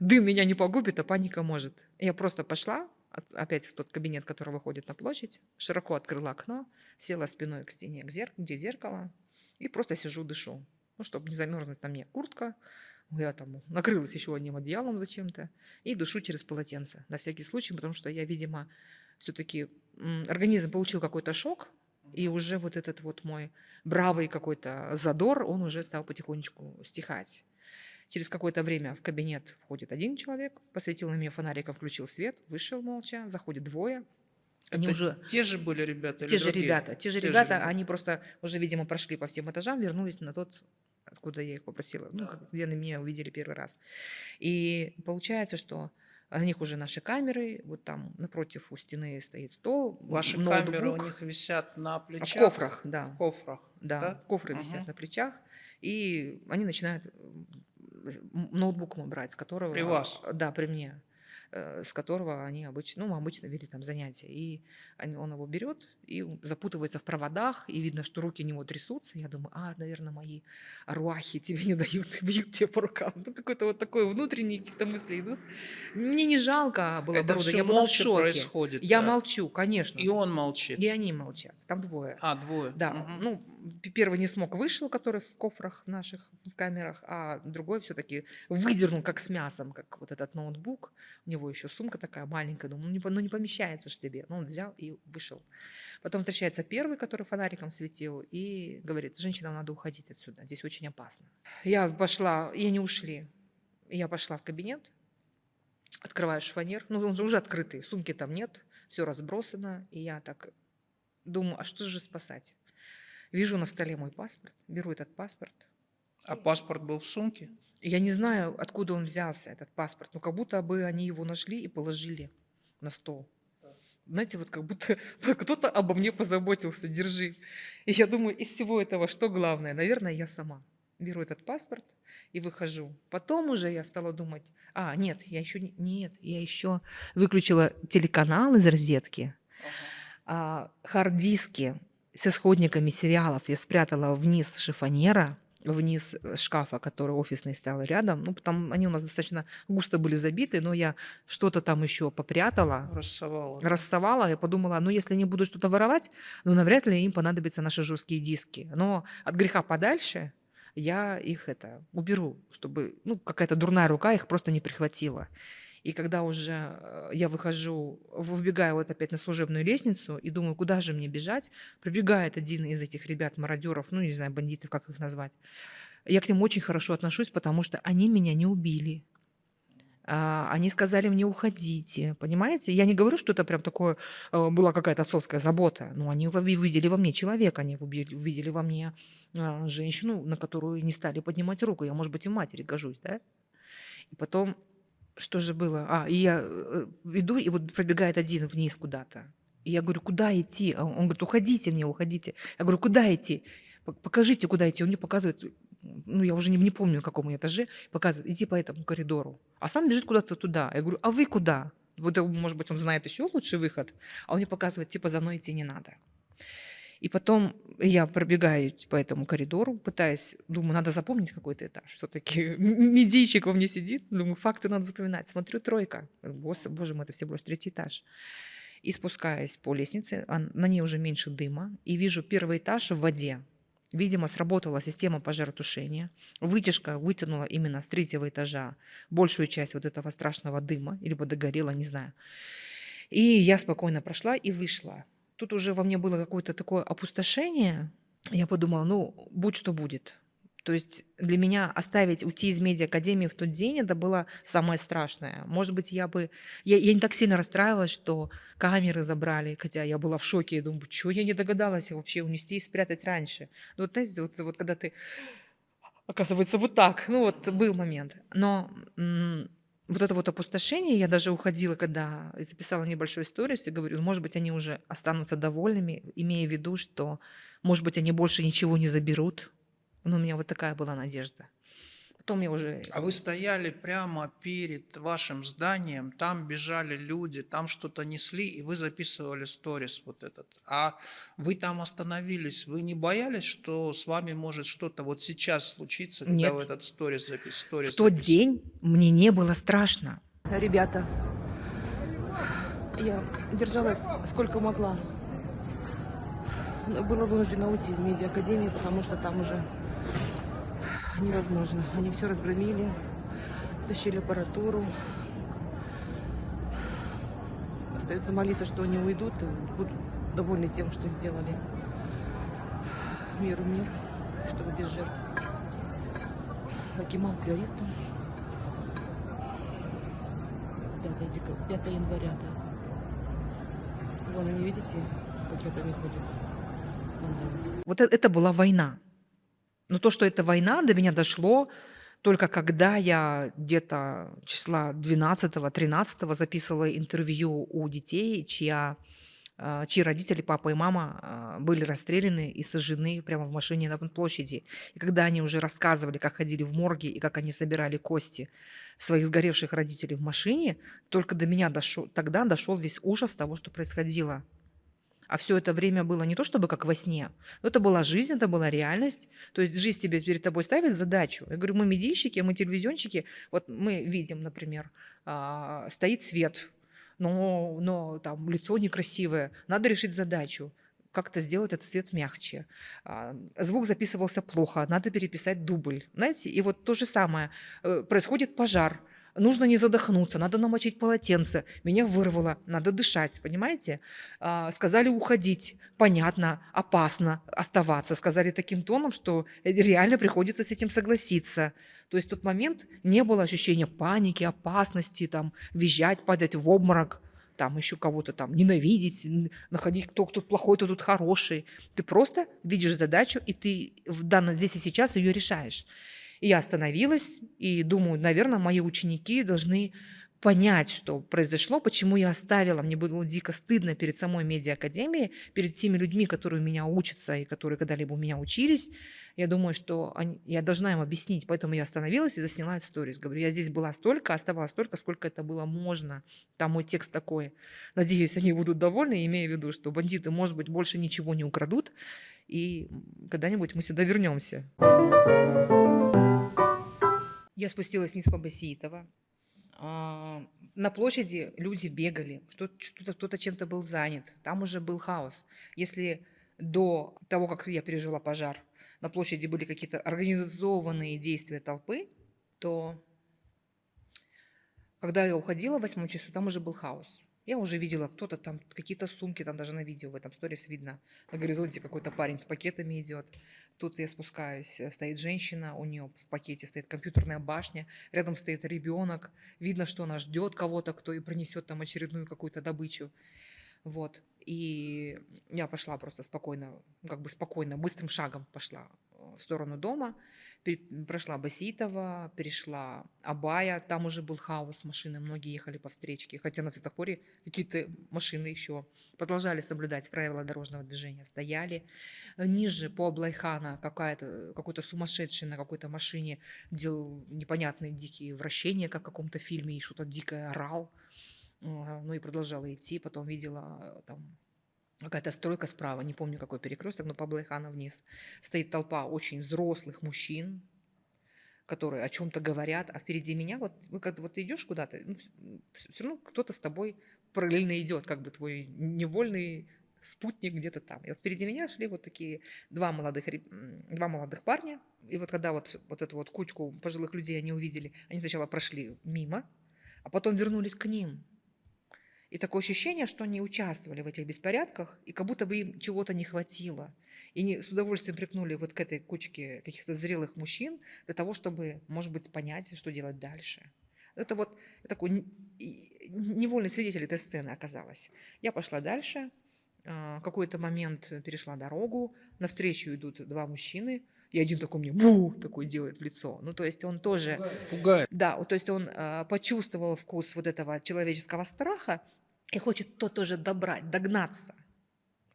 дым меня не погубит, а паника может. Я просто пошла опять в тот кабинет, который выходит на площадь, широко открыла окно, села спиной к стене, к зер- где зеркало, и просто сижу, дышу. Ну, чтобы не замерзнуть на мне куртка, Я там накрылась еще одним одеялом зачем-то и душу через полотенце на всякий случай, потому что я, видимо, все-таки организм получил какой-то шок, и уже вот этот вот мой бравый какой-то задор, он уже стал потихонечку стихать. Через какое-то время в кабинет входит один человек, посветил на меня фонариком, включил свет, вышел молча, заходит двое. Они Это уже те же были ребята? Те же другие? ребята, те же те ребята, же... они просто уже, видимо, прошли по всем этажам, вернулись на тот откуда я их попросила, ну, как, где на меня увидели первый раз. И получается, что на них уже наши камеры, вот там напротив у стены стоит стол. Ваши ноутбук. камеры у них висят на плечах? В кофрах, да. В кофрах, да. да? Кофры угу. висят на плечах, и они начинают ноутбук брать, с которого... При вас? Да, при мне. Э, с которого они обычно, ну, обычно вели там занятия. И он его берет и запутывается в проводах, и видно, что руки у него трясутся. Я думаю, а, наверное, мои руахи тебе не дают, бьют тебе по рукам. Ну, какой-то вот такой внутренние какие-то мысли идут. Мне не жалко было Это все я молча происходит. Я да? молчу, конечно. И он молчит. И они молчат. Там двое. А, двое. Да. Угу. Ну, первый не смог, вышел, который в кофрах наших, в камерах, а другой все-таки выдернул, как с мясом, как вот этот ноутбук. У него еще сумка такая маленькая, думаю, ну не, ну не помещается ж тебе. Но он взял и вышел. Потом встречается первый, который фонариком светил, и говорит, женщинам надо уходить отсюда, здесь очень опасно. Я пошла, и они ушли. Я пошла в кабинет, открываю шифонер, ну он же уже открытый, сумки там нет, все разбросано, и я так думаю, а что же спасать? Вижу на столе мой паспорт, беру этот паспорт. А паспорт был в сумке? Я не знаю, откуда он взялся, этот паспорт, но как будто бы они его нашли и положили на стол. Знаете, вот как будто кто-то обо мне позаботился, держи. И я думаю, из всего этого что главное? Наверное, я сама. Беру этот паспорт и выхожу. Потом уже я стала думать, а, нет, я еще, нет, я еще выключила телеканал из розетки, ага. а, хард-диски с исходниками сериалов я спрятала вниз шифонера, вниз э, шкафа, который офисный стоял рядом. Ну, там они у нас достаточно густо были забиты, но я что-то там еще попрятала. Рассовала. Рассовала. Я подумала, ну, если они будут что-то воровать, ну, навряд ли им понадобятся наши жесткие диски. Но от греха подальше я их это уберу, чтобы, ну, какая-то дурная рука их просто не прихватила. И когда уже э, я выхожу, выбегаю вот опять на служебную лестницу и думаю, куда же мне бежать, прибегает один из этих ребят-мародеров, ну, не знаю, бандитов, как их назвать. Я к ним очень хорошо отношусь, потому что они меня не убили. А, они сказали мне уходите, понимаете? Я не говорю, что это прям такое э, была какая-то отцовская забота, но они увидели во мне человека, они увидели во мне а, женщину, на которую не стали поднимать руку. Я, может быть, и матери гожусь, да? И потом что же было? А, и я э, иду, и вот пробегает один вниз куда-то. И я говорю, куда идти? А он говорит, уходите мне, уходите. Я говорю, куда идти? Покажите, куда идти. Он мне показывает, ну, я уже не, не помню, на каком этаже, показывает, иди по этому коридору. А сам бежит куда-то туда. Я говорю, а вы куда? Вот, может быть, он знает еще лучший выход. А он мне показывает, типа, за мной идти не надо. И потом я пробегаю по этому коридору, пытаясь, думаю, надо запомнить какой-то этаж. Все-таки медийщик во мне сидит, думаю, факты надо запоминать. Смотрю, тройка. Боже, боже мой, это всего лишь третий этаж. И спускаясь по лестнице, а на ней уже меньше дыма, и вижу первый этаж в воде. Видимо, сработала система пожаротушения. Вытяжка вытянула именно с третьего этажа большую часть вот этого страшного дыма, либо догорела, не знаю. И я спокойно прошла и вышла тут уже во мне было какое-то такое опустошение. Я подумала, ну, будь что будет. То есть для меня оставить, уйти из медиа-академии в тот день, это было самое страшное. Может быть, я бы... Я, я не так сильно расстраивалась, что камеры забрали, хотя я была в шоке. Я думаю, что я не догадалась вообще унести и спрятать раньше. Ну, вот знаете, вот, вот когда ты... Оказывается, вот так. Ну, вот был момент. Но вот это вот опустошение, я даже уходила, когда записала небольшой сторис и говорю, может быть, они уже останутся довольными, имея в виду, что, может быть, они больше ничего не заберут. Но у меня вот такая была надежда. Потом я уже... А вы стояли прямо перед вашим зданием, там бежали люди, там что-то несли, и вы записывали сторис вот этот. А вы там остановились, вы не боялись, что с вами может что-то вот сейчас случиться, когда Нет. вы этот сторис записывали? В тот день мне не было страшно. Ребята, я держалась сколько могла. Была вынуждена уйти из медиа-академии, потому что там уже невозможно. Они все разгромили, тащили аппаратуру. Остается молиться, что они уйдут и будут довольны тем, что сделали. Миру мир, чтобы без жертв. Акимат горит там. 5, декабря, 5 января, да. Вон они, видите, с пакетами ходят. Вот э- это была война. Но то, что это война, до меня дошло только когда я где-то числа 12-13 записывала интервью у детей, чья, а, чьи родители, папа и мама, а, были расстреляны и сожжены прямо в машине на площади. И когда они уже рассказывали, как ходили в морге и как они собирали кости своих сгоревших родителей в машине, только до меня дошел, тогда дошел весь ужас того, что происходило. А все это время было не то чтобы как во сне, но это была жизнь, это была реальность. То есть жизнь тебе перед тобой ставит задачу. Я говорю, мы медийщики, мы телевизионщики. Вот мы видим, например, а, стоит свет, но, но там лицо некрасивое. Надо решить задачу как-то сделать этот свет мягче. А, звук записывался плохо, надо переписать дубль. Знаете, и вот то же самое. Э, происходит пожар, нужно не задохнуться, надо намочить полотенце. Меня вырвало, надо дышать, понимаете? А, сказали уходить, понятно, опасно оставаться. Сказали таким тоном, что реально приходится с этим согласиться. То есть в тот момент не было ощущения паники, опасности, там, визжать, падать в обморок там еще кого-то там ненавидеть, находить, кто тут плохой, кто тут хороший. Ты просто видишь задачу, и ты в данном здесь и сейчас ее решаешь. И я остановилась и думаю, наверное, мои ученики должны понять, что произошло, почему я оставила. Мне было дико стыдно перед самой медиа-академией, перед теми людьми, которые у меня учатся и которые когда-либо у меня учились. Я думаю, что они, я должна им объяснить. Поэтому я остановилась и засняла историю. Говорю, я здесь была столько, оставалась столько, сколько это было можно. Там мой текст такой. Надеюсь, они будут довольны, имея в виду, что бандиты, может быть, больше ничего не украдут. И когда-нибудь мы сюда вернемся. Я спустилась вниз по Басиитова. На площади люди бегали, что-то кто-то чем-то был занят. Там уже был хаос. Если до того, как я пережила пожар, на площади были какие-то организованные действия толпы, то когда я уходила в восьмом часу, там уже был хаос. Я уже видела, кто-то там, какие-то сумки, там даже на видео в этом сторис видно. На горизонте какой-то парень с пакетами идет. Тут я спускаюсь, э, стоит женщина, у нее в пакете стоит компьютерная башня, рядом стоит ребенок. Видно, что она ждет кого-то, кто и принесет там очередную какую-то добычу. Вот. И я пошла просто спокойно, как бы спокойно, быстрым шагом пошла э, в сторону дома прошла Баситова, перешла Абая, там уже был хаос, машины, многие ехали по встречке, хотя на светофоре какие-то машины еще продолжали соблюдать правила дорожного движения, стояли. Ниже по Аблайхана какая-то, какой-то сумасшедший на какой-то машине делал непонятные дикие вращения, как в каком-то фильме, и что-то дикое орал. Ну и продолжала идти, потом видела там какая-то стройка справа, не помню какой перекресток, но по Блайхана вниз. Стоит толпа очень взрослых мужчин, которые о чем-то говорят, а впереди меня, вот, вы вот идешь куда-то, ну, все равно кто-то с тобой параллельно идет, как бы твой невольный спутник где-то там. И вот впереди меня шли вот такие два молодых, два молодых парня, и вот когда вот, вот эту вот кучку пожилых людей они увидели, они сначала прошли мимо, а потом вернулись к ним, и такое ощущение, что они участвовали в этих беспорядках, и как будто бы им чего-то не хватило. И они с удовольствием прикнули вот к этой кучке каких-то зрелых мужчин для того, чтобы, может быть, понять, что делать дальше. Это вот такой невольный свидетель этой сцены оказалась. Я пошла дальше, а, какой-то момент перешла дорогу, навстречу идут два мужчины, и один такой мне бу такой делает в лицо. Ну, то есть он тоже... Пугает. Да, то есть он э, почувствовал вкус вот этого человеческого страха и хочет то тоже добрать, догнаться.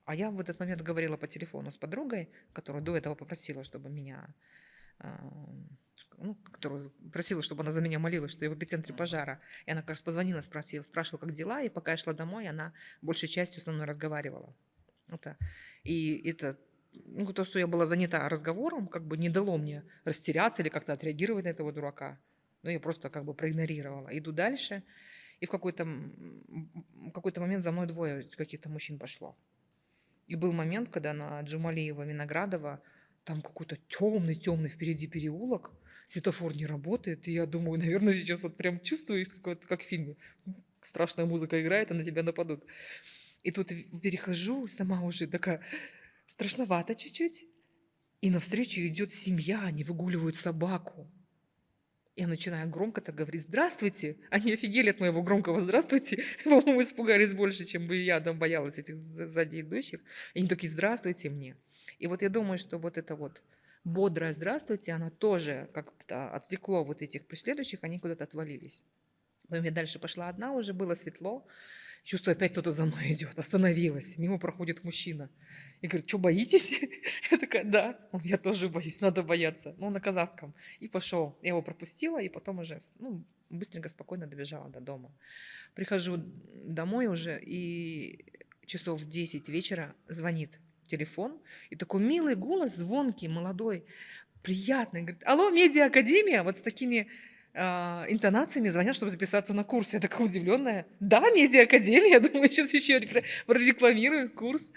А я в этот момент говорила по телефону с подругой, которая до этого попросила, чтобы меня, а, ну, которую просила, чтобы она за меня молилась, что я в эпицентре пожара. И она, кажется, позвонила, спросила, спрашивала, как дела, и пока я шла домой, она большей частью со мной разговаривала. Это, и это ну, то, что я была занята разговором, как бы не дало мне растеряться или как-то отреагировать на этого дурака. Ну, я просто как бы проигнорировала. Иду дальше, и в какой-то какой момент за мной двое каких-то мужчин пошло. И был момент, когда на Джумалиева Виноградова там какой-то темный, темный впереди переулок, светофор не работает, и я думаю, наверное, сейчас вот прям чувствую, как, как в фильме, страшная музыка играет, и на тебя нападут. И тут перехожу, сама уже такая страшновато чуть-чуть, и навстречу идет семья, они выгуливают собаку. Я начинаю громко так говорить «Здравствуйте!» Они офигели от моего громкого «Здравствуйте!» По-моему, испугались больше, чем бы я там боялась этих сзади идущих. Они такие «Здравствуйте мне!» И вот я думаю, что вот это вот бодрое «Здравствуйте», оно тоже как-то отвлекло вот этих преследующих, они куда-то отвалились. Я дальше пошла одна, уже было светло. Чувствую, опять кто-то за мной идет. Остановилась. Мимо проходит мужчина. И говорит, что, боитесь? Я такая, да. Он, я тоже боюсь, надо бояться. Ну, на казахском. И пошел. Я его пропустила, и потом уже ну, быстренько, спокойно добежала до дома. Прихожу домой уже, и часов в 10 вечера звонит телефон, и такой милый голос, звонкий, молодой, приятный. Говорит, алло, медиа-академия, вот с такими интонациями звонят, чтобы записаться на курс. Я такая удивленная. Да, медиа-академия, я думаю, сейчас еще прорекламируют курс.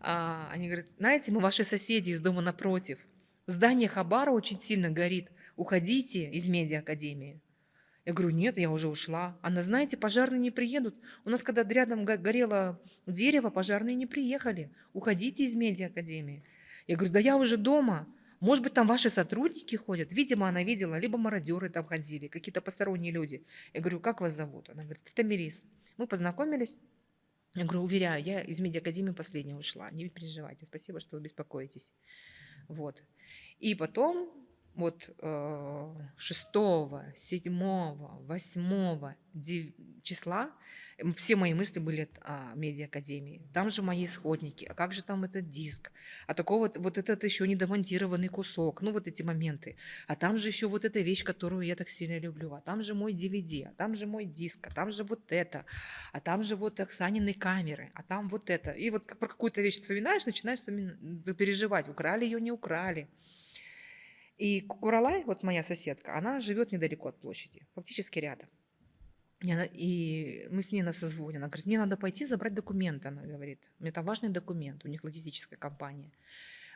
А, они говорят, знаете, мы ваши соседи из дома напротив. Здание Хабара очень сильно горит. Уходите из медиа-академии. Я говорю, нет, я уже ушла. Она, знаете, пожарные не приедут. У нас, когда рядом горело дерево, пожарные не приехали. Уходите из медиа-академии. Я говорю, да я уже дома. Может быть, там ваши сотрудники ходят? Видимо, она видела, либо мародеры там ходили, какие-то посторонние люди. Я говорю, как вас зовут? Она говорит, это Мирис. Мы познакомились. Я говорю, уверяю, я из медиакадемии последняя ушла. Не переживайте, спасибо, что вы беспокоитесь. Вот. И потом вот 6, 7, 8 числа все мои мысли были о медиа-академии. Там же мои исходники. А как же там этот диск? А такого вот, вот этот еще недомонтированный кусок. Ну, вот эти моменты. А там же еще вот эта вещь, которую я так сильно люблю. А там же мой DVD. А там же мой диск. А там же вот это. А там же вот Оксанины камеры. А там вот это. И вот про какую-то вещь вспоминаешь, начинаешь вспоминать, переживать. Украли ее, не украли. И Куралай, вот моя соседка, она живет недалеко от площади, фактически рядом. И мы с ней на созвоне. Она говорит, мне надо пойти забрать документы. Она говорит, это важный документ, у них логистическая компания.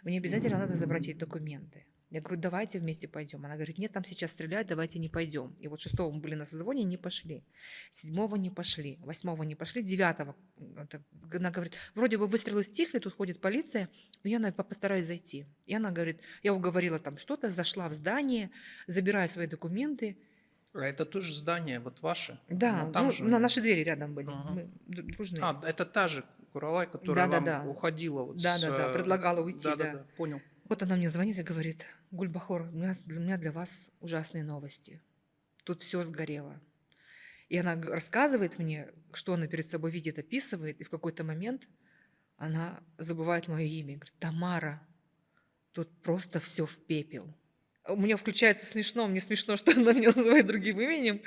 Мне обязательно надо забрать эти документы. Я говорю, давайте вместе пойдем. Она говорит, нет, там сейчас стреляют, давайте не пойдем. И вот шестого мы были на созвоне, не пошли. Седьмого не пошли, восьмого не пошли, девятого. Она говорит, вроде бы выстрелы стихли, тут ходит полиция, но я постараюсь зайти. И она говорит, я уговорила там что-то, зашла в здание, забираю свои документы. А это тоже здание, вот ваше? Да, ну, там ну, же... на наши двери рядом были. Ага. Мы дружные. А, это та же Куралай, которая да, вам да, да. уходила. Вот да, с... да, да, предлагала уйти. Да, да, да, да, понял. Вот она мне звонит и говорит, Гульбахор, у меня, для меня для вас ужасные новости. Тут все сгорело. И она рассказывает мне, что она перед собой видит, описывает, и в какой-то момент она забывает мое имя. Говорит, Тамара, тут просто все в пепел. У меня включается смешно, мне смешно, что она меня называет другим именем,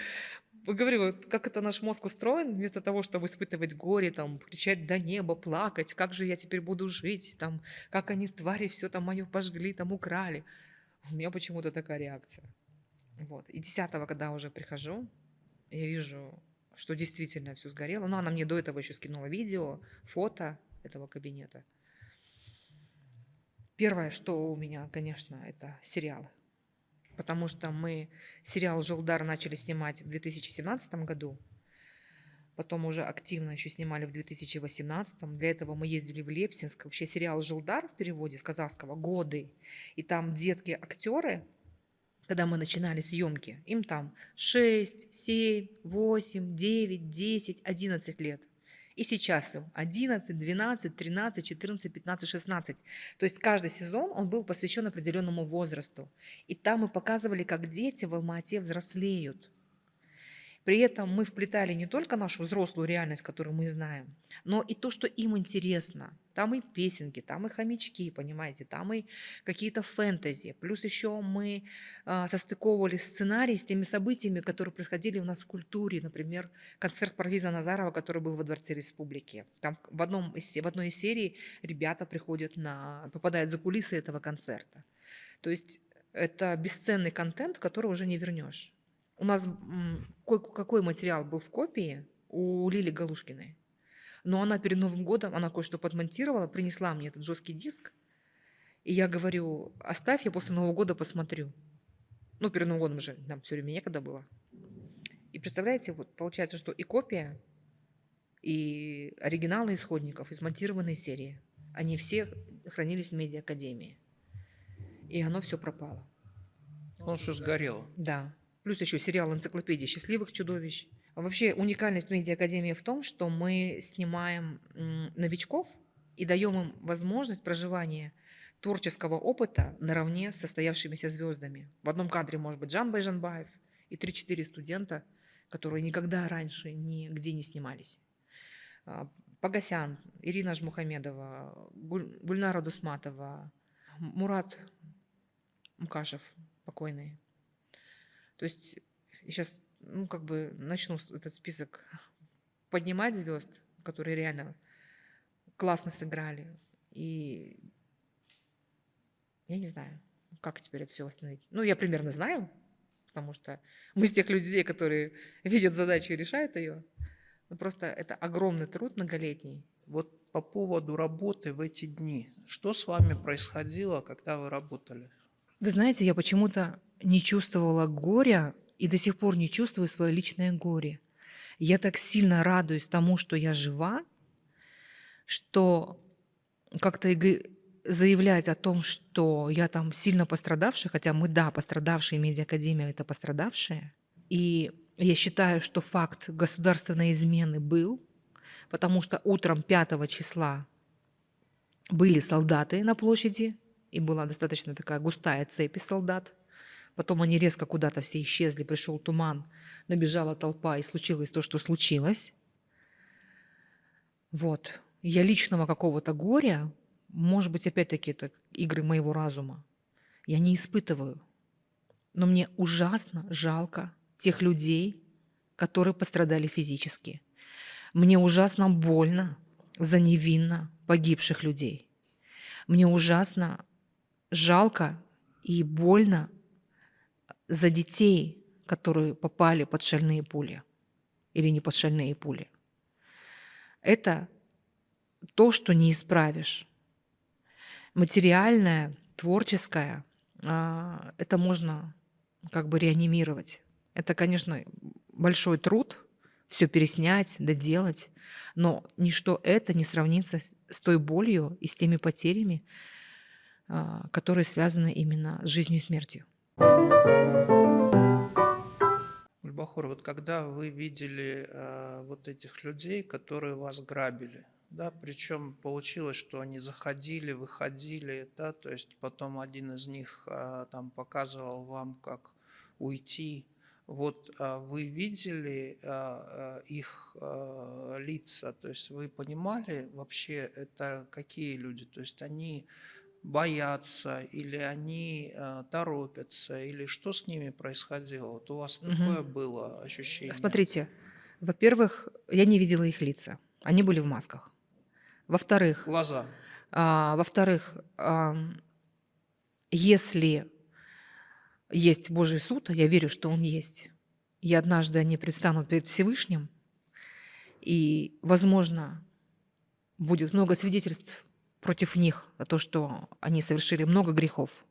говорю, вот как это наш мозг устроен, вместо того, чтобы испытывать горе, там, кричать до неба, плакать, как же я теперь буду жить, там, как они, твари, все там мое пожгли, там, украли. У меня почему-то такая реакция. Вот. И десятого, когда уже прихожу, я вижу, что действительно все сгорело. Но она мне до этого еще скинула видео, фото этого кабинета. Первое, что у меня, конечно, это сериалы потому что мы сериал «Желдар» начали снимать в 2017 году, потом уже активно еще снимали в 2018. Для этого мы ездили в Лепсинск. Вообще сериал «Желдар» в переводе с казахского «Годы». И там детки-актеры, когда мы начинали съемки, им там 6, 7, 8, 9, 10, 11 лет. И сейчас им 11, 12, 13, 14, 15, 16. То есть каждый сезон он был посвящен определенному возрасту. И там мы показывали, как дети в Алма-Ате взрослеют. При этом мы вплетали не только нашу взрослую реальность, которую мы знаем, но и то, что им интересно. Там и песенки, там и хомячки, понимаете, там и какие-то фэнтези. Плюс еще мы э, состыковывали сценарий с теми событиями, которые происходили у нас в культуре. Например, концерт Парвиза Назарова, который был во Дворце Республики. Там в, одном в одной из серий ребята приходят на, попадают за кулисы этого концерта. То есть это бесценный контент, который уже не вернешь. У нас какой материал был в копии у Лили Галушкиной. Но она перед Новым годом, она кое-что подмонтировала, принесла мне этот жесткий диск. И я говорю, оставь, я после Нового года посмотрю. Ну, перед Новым годом же нам все время некогда было. И представляете, вот получается, что и копия, и оригиналы исходников, и смонтированные серии, они все хранились в медиа-академии. И оно все пропало. Он все сгорело. Да. Плюс еще сериал «Энциклопедия счастливых чудовищ». Вообще уникальность медиа-академии в том, что мы снимаем новичков и даем им возможность проживания творческого опыта наравне с состоявшимися звездами. В одном кадре может быть Жан Байжанбаев и 3-4 студента, которые никогда раньше нигде не снимались. А, Погосян, Ирина Жмухамедова, Гульнара Дусматова, Мурат Мкашев, покойный. То есть сейчас, ну, как бы начну этот список поднимать звезд, которые реально классно сыграли. И я не знаю, как теперь это все восстановить. Ну, я примерно знаю, потому что мы из тех людей, которые видят задачу и решают ее. Но просто это огромный труд многолетний. Вот по поводу работы в эти дни. Что с вами происходило, когда вы работали? Вы знаете, я почему-то не чувствовала горя и до сих пор не чувствую свое личное горе. Я так сильно радуюсь тому, что я жива, что как-то заявлять о том, что я там сильно пострадавшая, хотя мы, да, пострадавшие, медиакадемия – это пострадавшие, и я считаю, что факт государственной измены был, потому что утром 5 числа были солдаты на площади, и была достаточно такая густая цепь из солдат. Потом они резко куда-то все исчезли, пришел туман, набежала толпа, и случилось то, что случилось. Вот. Я личного какого-то горя, может быть, опять-таки это игры моего разума, я не испытываю. Но мне ужасно жалко тех людей, которые пострадали физически. Мне ужасно больно за невинно погибших людей. Мне ужасно жалко и больно за детей, которые попали под шальные пули или не под шальные пули. Это то, что не исправишь. Материальное, творческое, а, это можно как бы реанимировать. Это, конечно, большой труд все переснять, доделать, но ничто это не сравнится с той болью и с теми потерями, которые связаны именно с жизнью и смертью. Ульбахор, вот когда вы видели э, вот этих людей, которые вас грабили, да, причем получилось, что они заходили, выходили, да, то есть потом один из них э, там показывал вам, как уйти, вот а, вы видели а, их а, лица, то есть вы понимали вообще это какие люди, то есть они боятся или они торопятся, или что с ними происходило? Вот у вас угу. какое было ощущение? Смотрите, во-первых, я не видела их лица, они были в масках. Во-вторых, глаза. А, во-вторых, а, если есть Божий суд, а я верю, что он есть. И однажды они предстанут перед Всевышним, и, возможно, будет много свидетельств против них за то, что они совершили много грехов.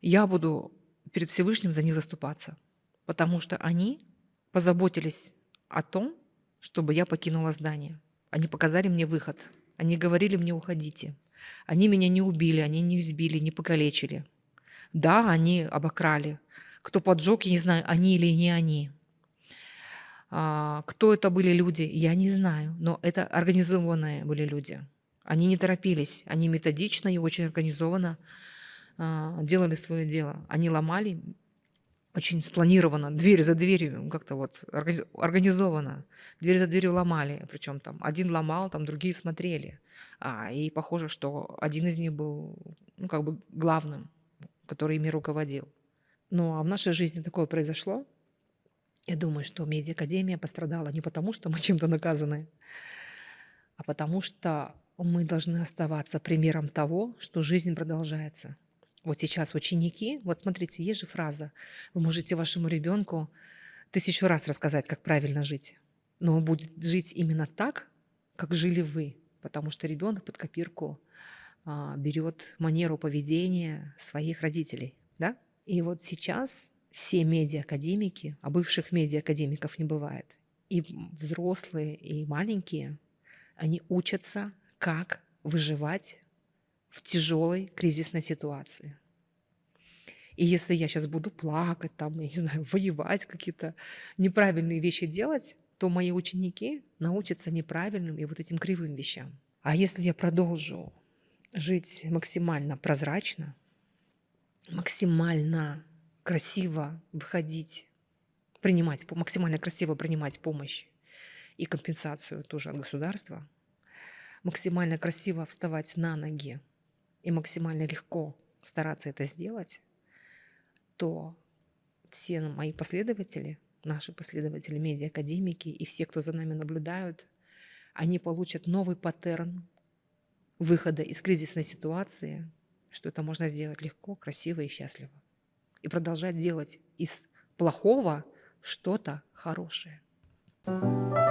Я буду перед Всевышним за них заступаться, потому что они позаботились о том, чтобы я покинула здание. Они показали мне выход. Они говорили мне «уходите». Они меня не убили, они не избили, не покалечили – да, они обокрали. Кто поджег, я не знаю, они или не они. А, кто это были люди, я не знаю, но это организованные были люди. Они не торопились, они методично и очень организованно а, делали свое дело. Они ломали очень спланированно, дверь за дверью, как-то вот организованно. Дверь за дверью ломали, причем там один ломал, там другие смотрели. А, и похоже, что один из них был ну, как бы главным который ими руководил. Ну а в нашей жизни такое произошло. Я думаю, что медиакадемия пострадала не потому, что мы чем-то наказаны, а потому что мы должны оставаться примером того, что жизнь продолжается. Вот сейчас ученики, вот смотрите, есть же фраза, вы можете вашему ребенку тысячу раз рассказать, как правильно жить, но он будет жить именно так, как жили вы, потому что ребенок под копирку а, берет манеру поведения своих родителей, да? И вот сейчас все медиа-академики, а бывших медиа-академиков не бывает, и взрослые, и маленькие, они учатся, как выживать в тяжелой кризисной ситуации. И если я сейчас буду плакать, там, я не знаю, воевать, какие-то неправильные вещи делать, то мои ученики научатся неправильным и вот этим кривым вещам. А если я продолжу жить максимально прозрачно, максимально красиво выходить, принимать, максимально красиво принимать помощь и компенсацию тоже от государства, максимально красиво вставать на ноги и максимально легко стараться это сделать, то все мои последователи, наши последователи, медиа-академики и все, кто за нами наблюдают, они получат новый паттерн выхода из кризисной ситуации, что это можно сделать легко, красиво и счастливо. И продолжать делать из плохого что-то хорошее. thank you